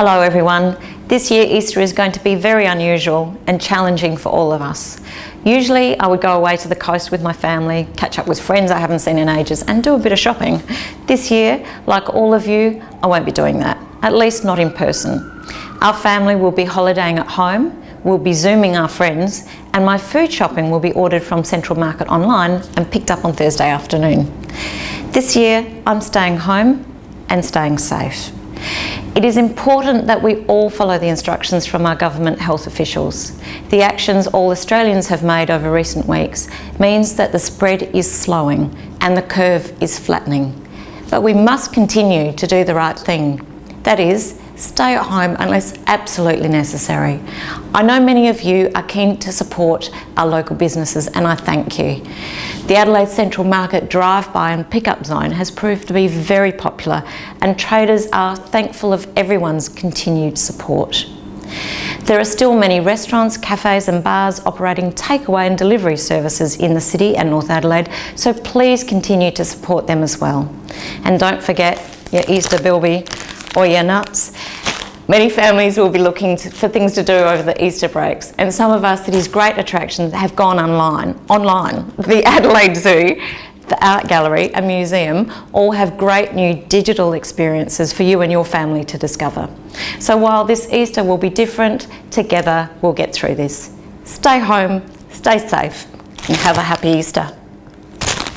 Hello everyone. This year Easter is going to be very unusual and challenging for all of us. Usually I would go away to the coast with my family, catch up with friends I haven't seen in ages and do a bit of shopping. This year, like all of you, I won't be doing that, at least not in person. Our family will be holidaying at home, we'll be zooming our friends and my food shopping will be ordered from Central Market online and picked up on Thursday afternoon. This year I'm staying home and staying safe. It is important that we all follow the instructions from our government health officials. The actions all Australians have made over recent weeks means that the spread is slowing and the curve is flattening. But we must continue to do the right thing. That is, stay at home unless absolutely necessary. I know many of you are keen to support our local businesses and I thank you. The Adelaide Central Market drive-by and pick-up zone has proved to be very popular and traders are thankful of everyone's continued support. There are still many restaurants, cafes and bars operating takeaway and delivery services in the city and North Adelaide, so please continue to support them as well. And don't forget your Easter bilby or your nuts. Many families will be looking to, for things to do over the Easter breaks and some of our city's great attractions have gone online. online. The Adelaide Zoo, the Art Gallery and Museum all have great new digital experiences for you and your family to discover. So while this Easter will be different, together we'll get through this. Stay home, stay safe and have a happy Easter.